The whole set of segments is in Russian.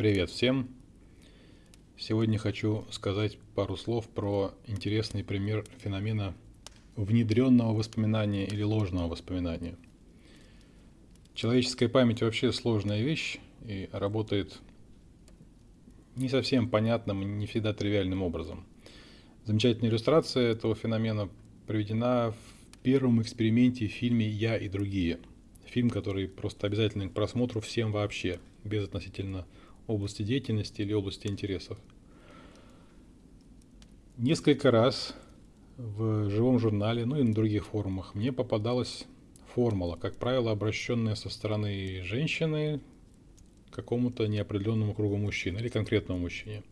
Привет всем! Сегодня хочу сказать пару слов про интересный пример феномена внедренного воспоминания или ложного воспоминания. Человеческая память вообще сложная вещь и работает не совсем понятным и не всегда тривиальным образом. Замечательная иллюстрация этого феномена приведена в первом эксперименте в фильме «Я и другие». Фильм, который просто обязательный к просмотру всем вообще, без относительно области деятельности или области интересов. Несколько раз в живом журнале, ну и на других форумах мне попадалась формула, как правило, обращенная со стороны женщины к какому-то неопределенному кругу мужчин или конкретному мужчине.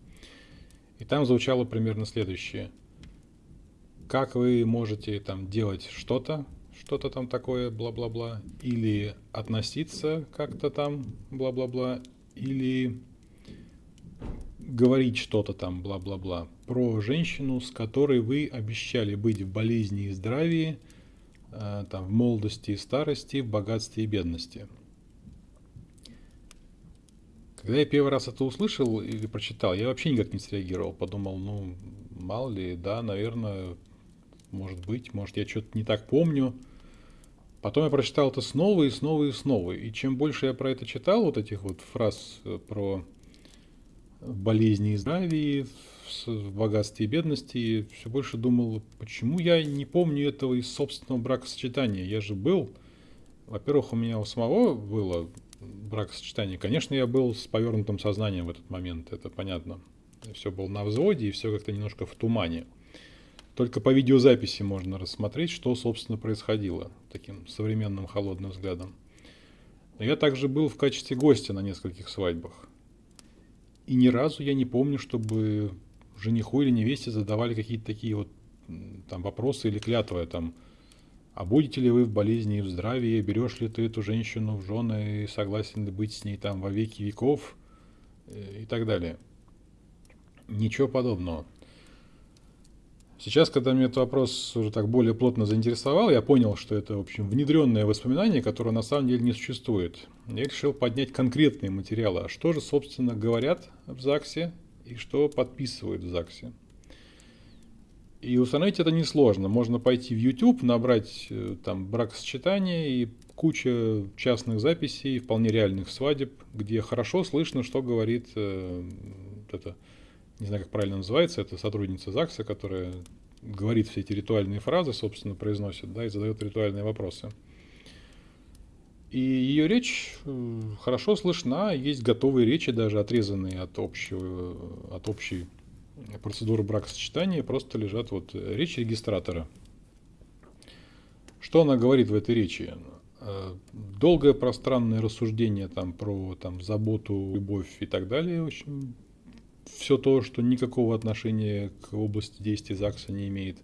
И там звучало примерно следующее. Как вы можете там делать что-то, что-то там такое, бла-бла-бла, или относиться как-то там, бла-бла-бла, или говорить что-то там, бла-бла-бла, про женщину, с которой вы обещали быть в болезни и здравии, э, там, в молодости и старости, в богатстве и бедности. Когда я первый раз это услышал или прочитал, я вообще никак не среагировал. Подумал, ну, мало ли, да, наверное, может быть, может я что-то не так помню. Потом я прочитал это снова и снова и снова. И чем больше я про это читал, вот этих вот фраз э, про болезни и здравии, в богатстве и бедности, все больше думал, почему я не помню этого из собственного бракосочетания. Я же был, во-первых, у меня у самого было бракосочетание. Конечно, я был с повернутым сознанием в этот момент, это понятно. Все было на взводе и все как-то немножко в тумане. Только по видеозаписи можно рассмотреть, что, собственно, происходило таким современным холодным взглядом. Я также был в качестве гостя на нескольких свадьбах. И ни разу я не помню, чтобы жениху или невесте задавали какие-то такие вот там вопросы или клятвы, там, а будете ли вы в болезни и в здравии, берешь ли ты эту женщину в жены и согласен ли быть с ней там во веки веков э, и так далее. Ничего подобного. Сейчас, когда меня этот вопрос уже так более плотно заинтересовал, я понял, что это, в общем, внедренное воспоминание, которое на самом деле не существует. Я решил поднять конкретные материалы. А что же, собственно, говорят в ЗАГСе и что подписывают в ЗАГСе? И установить это несложно. Можно пойти в YouTube, набрать э, там бракосочетание и куча частных записей, вполне реальных свадеб, где хорошо слышно, что говорит э, это не знаю, как правильно называется, это сотрудница ЗАГСа, которая говорит все эти ритуальные фразы, собственно, произносит, да, и задает ритуальные вопросы. И ее речь хорошо слышна, есть готовые речи, даже отрезанные от, общего, от общей процедуры бракосочетания, просто лежат вот речь регистратора. Что она говорит в этой речи? Э, долгое пространное рассуждение там про там, заботу, любовь и так далее, общем, все то, что никакого отношения к области действия ЗАГСа не имеет.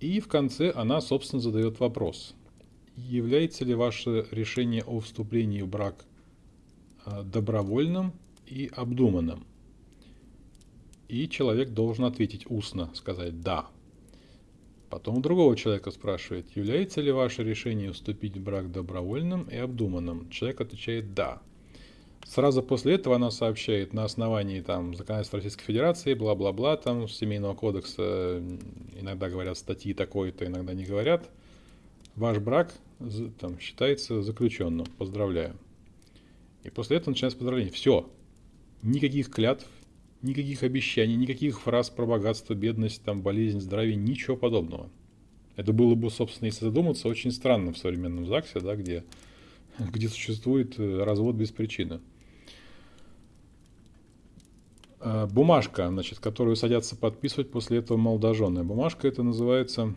И в конце она, собственно, задает вопрос. Является ли ваше решение о вступлении в брак а, добровольным и обдуманным? И человек должен ответить устно, сказать «да». Потом у другого человека спрашивает, является ли ваше решение вступить в брак добровольным и обдуманным? Человек отвечает «да». Сразу после этого она сообщает на основании там законодательства Российской Федерации, бла-бла-бла, там Семейного кодекса, иногда говорят статьи такой-то, иногда не говорят. Ваш брак там считается заключенным. Поздравляю. И после этого начинается поздравление. Все. Никаких клятв, никаких обещаний, никаких фраз про богатство, бедность, там, болезнь, здоровье, ничего подобного. Это было бы, собственно, если задуматься, очень странно в современном ЗАГСе, да, где, где существует э, развод без причины. Э, бумажка, значит, которую садятся подписывать после этого молодожены. Бумажка это называется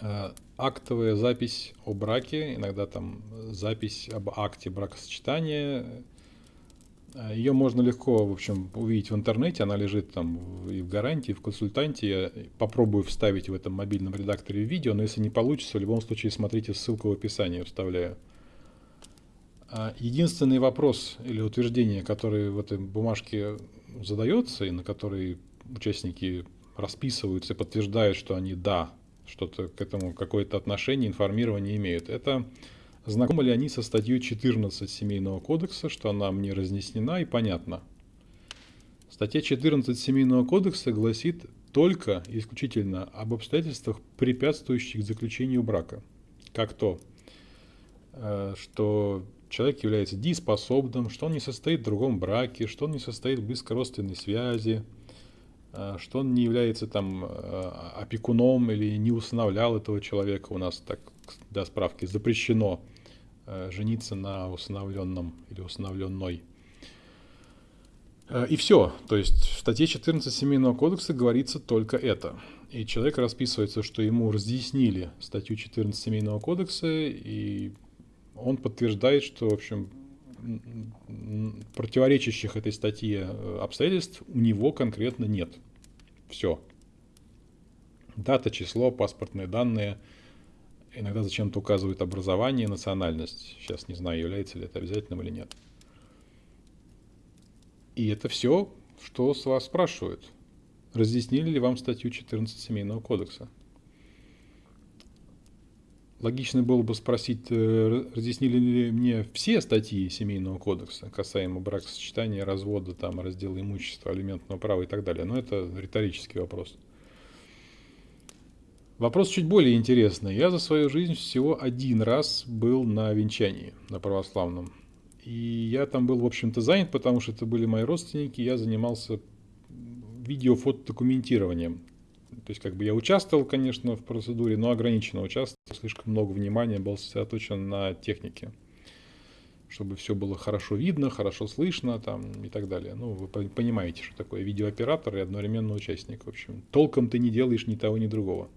э, актовая запись о браке, иногда там запись об акте бракосочетания. Э, Ее можно легко, в общем, увидеть в интернете, она лежит там и в гарантии, и в консультанте. Я попробую вставить в этом мобильном редакторе видео, но если не получится, в любом случае смотрите ссылку в описании, вставляю. А единственный вопрос или утверждение, которое в этой бумажке задается и на который участники расписываются и подтверждают, что они да, что-то к этому какое-то отношение, информирование имеют, это знакомы ли они со статьей 14 Семейного кодекса, что она мне разъяснена и понятна. Статья 14 Семейного кодекса гласит только исключительно об обстоятельствах, препятствующих заключению брака. Как то, э, что человек является дееспособным, что он не состоит в другом браке, что он не состоит в близкородственной связи, э, что он не является там э, опекуном или не усыновлял этого человека. У нас так, для справки, запрещено жениться на усыновленном или усыновленной и все. То есть в статье 14 Семейного кодекса говорится только это. И человек расписывается, что ему разъяснили статью 14 Семейного кодекса, и он подтверждает, что, в общем, противоречащих этой статье э, обстоятельств у него конкретно нет. Все. Дата, число, паспортные данные. Иногда зачем-то указывают образование, национальность. Сейчас не знаю, является ли это обязательным или нет. И это все, что с вас спрашивают. Разъяснили ли вам статью 14 Семейного кодекса? Логично было бы спросить, э, разъяснили ли мне все статьи Семейного кодекса, касаемо бракосочетания, развода, там, раздела имущества, алиментного права и так далее. Но это риторический вопрос. Вопрос чуть более интересный. Я за свою жизнь всего один раз был на венчании, на православном. И я там был, в общем-то, занят, потому что это были мои родственники, я занимался видео-фотодокументированием. То есть, как бы я участвовал, конечно, в процедуре, но ограниченно участвовал, слишком много внимания был сосредоточен на технике, чтобы все было хорошо видно, хорошо слышно там и так далее. Ну, вы понимаете, что такое видеооператор и одновременно участник. В общем, толком ты не делаешь ни того, ни другого.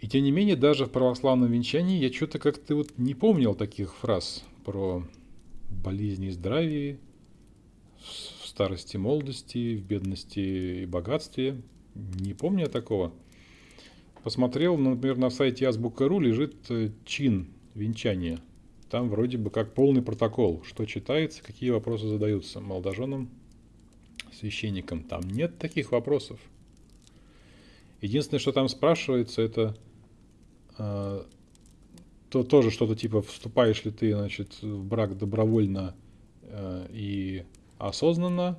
И тем не менее, даже в православном венчании я что-то как-то вот не помнил таких фраз про болезни и здравие, в старости и молодости, в бедности и богатстве. Не помню я такого. Посмотрел, например, на сайте Азбука.ру лежит э, чин венчания. Там вроде бы как полный протокол, что читается, какие вопросы задаются молодоженам, священникам. Там нет таких вопросов. Единственное, что там спрашивается, это э, то тоже что-то типа вступаешь ли ты, значит, в брак добровольно э, и осознанно.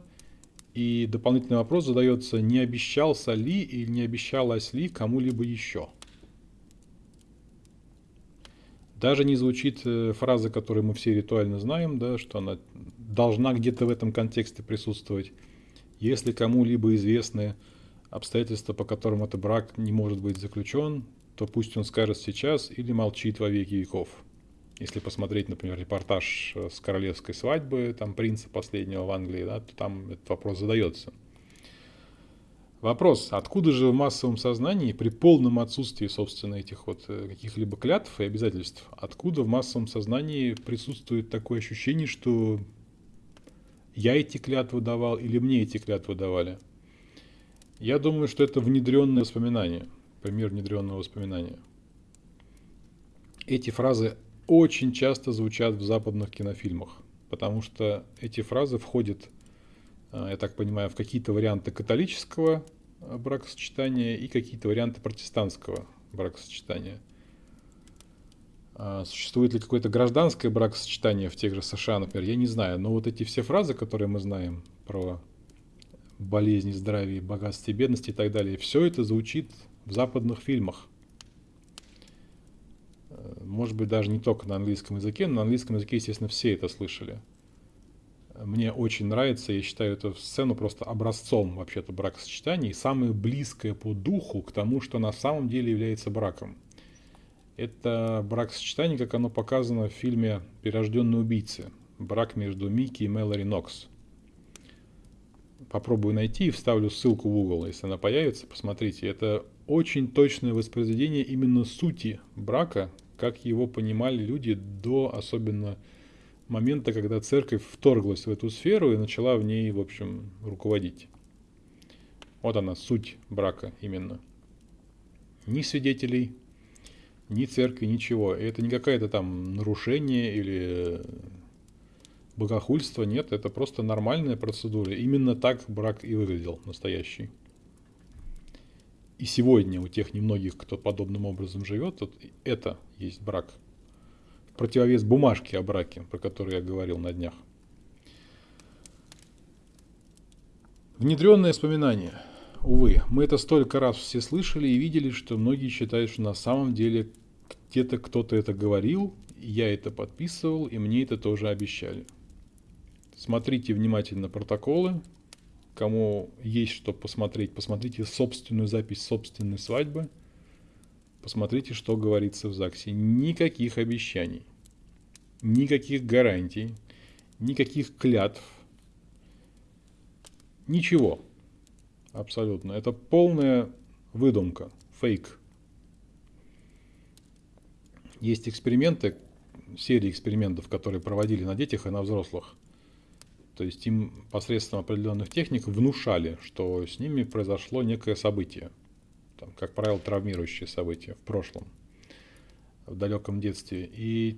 И дополнительный вопрос задается, не обещался ли или не обещалась ли кому-либо еще. Даже не звучит э, фраза, которую мы все ритуально знаем, да, что она должна где-то в этом контексте присутствовать. Если кому-либо известны обстоятельства, по которым этот брак не может быть заключен, то пусть он скажет сейчас или молчит во веки веков. Если посмотреть, например, репортаж э, с королевской свадьбы, там принца последнего в Англии, да, то там этот вопрос задается. Вопрос, откуда же в массовом сознании при полном отсутствии, собственно, этих вот э, каких-либо клятв и обязательств, откуда в массовом сознании присутствует такое ощущение, что я эти клятвы давал или мне эти клятвы давали? Я думаю, что это внедренное воспоминание – пример внедренного воспоминания. Эти фразы очень часто звучат в западных кинофильмах, потому что эти фразы входят, э, я так понимаю, в какие-то варианты католического э, бракосочетания и какие-то варианты протестантского бракосочетания. А существует ли какое-то гражданское бракосочетание в тех же США, например, я не знаю, но вот эти все фразы, которые мы знаем про болезни, здравие, богатство и бедность и так далее, все это звучит в западных фильмах. Может быть, даже не только на английском языке, но на английском языке, естественно, все это слышали. Мне очень нравится, я считаю эту сцену просто образцом вообще-то бракосочетания и самое близкое по духу к тому, что на самом деле является браком. Это бракосочетание, как оно показано в фильме «Перерожденные убийцы». Брак между Микки и Мэлори Нокс попробую найти и вставлю ссылку в угол, если она появится, посмотрите. Это очень точное воспроизведение именно сути брака, как его понимали люди до особенно момента, когда церковь вторглась в эту сферу и начала в ней, в общем, руководить. Вот она, суть брака именно. Ни свидетелей, ни церкви, ничего. И это не какое-то там нарушение или богохульство, нет, это просто нормальная процедура. Именно так брак и выглядел настоящий и сегодня у тех немногих, кто подобным образом живет, вот это есть брак. противовес бумажки о браке, про которую я говорил на днях. Внедренное воспоминание. Увы, мы это столько раз все слышали и видели, что многие считают, что на самом деле где-то кто-то это говорил, я это подписывал, и мне это тоже обещали. Смотрите внимательно протоколы. Кому есть что посмотреть, посмотрите собственную запись собственной свадьбы. Посмотрите, что говорится в ЗАГСе. Никаких обещаний, никаких гарантий, никаких клятв. Ничего. Абсолютно. Это полная выдумка, фейк. Есть эксперименты, серии экспериментов, которые проводили на детях и на взрослых. То есть им посредством определенных техник внушали, что с ними произошло некое событие. Там, как правило, травмирующее событие в прошлом, в далеком детстве. И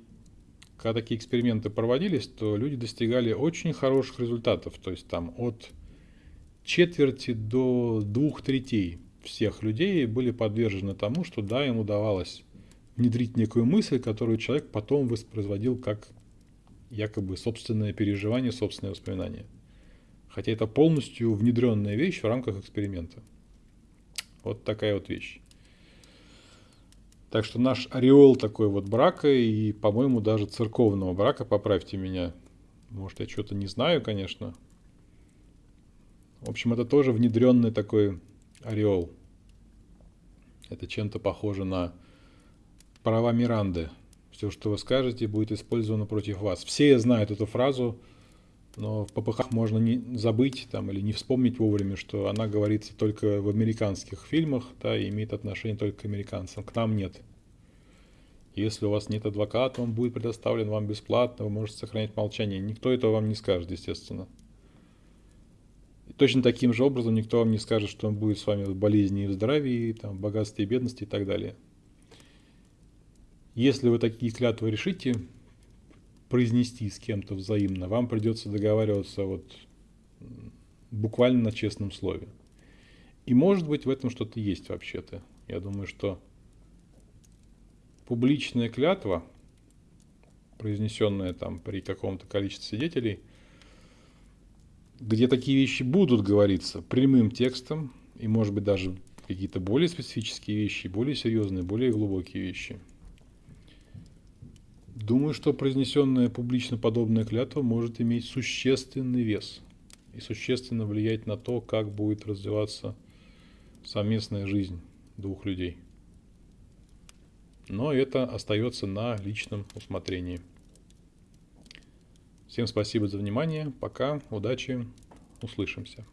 когда такие эксперименты проводились, то люди достигали очень хороших результатов. То есть там от четверти до двух третей всех людей были подвержены тому, что да, им удавалось внедрить некую мысль, которую человек потом воспроизводил как якобы собственное переживание, собственное воспоминание. Хотя это полностью внедренная вещь в рамках эксперимента. Вот такая вот вещь. Так что наш ореол такой вот брака и, по-моему, даже церковного брака, поправьте меня. Может, я что-то не знаю, конечно. В общем, это тоже внедренный такой ореол. Это чем-то похоже на права Миранды. Все, что вы скажете, будет использовано против вас. Все знают эту фразу, но в ППХ можно не забыть там, или не вспомнить вовремя, что она говорится только в американских фильмах да, и имеет отношение только к американцам. К нам нет. Если у вас нет адвоката, он будет предоставлен вам бесплатно, вы можете сохранять молчание. Никто этого вам не скажет, естественно. И точно таким же образом никто вам не скажет, что он будет с вами в болезни и в здравии, там, в богатстве и бедности и так далее. Если вы такие клятвы решите произнести с кем-то взаимно, вам придется договариваться вот буквально на честном слове. И может быть в этом что-то есть вообще-то. Я думаю, что публичная клятва, произнесенная там при каком-то количестве свидетелей, где такие вещи будут говориться прямым текстом, и может быть даже какие-то более специфические вещи, более серьезные, более глубокие вещи – Думаю, что произнесенная публично подобная клятва может иметь существенный вес и существенно влиять на то, как будет развиваться совместная жизнь двух людей. Но это остается на личном усмотрении. Всем спасибо за внимание. Пока. Удачи. Услышимся.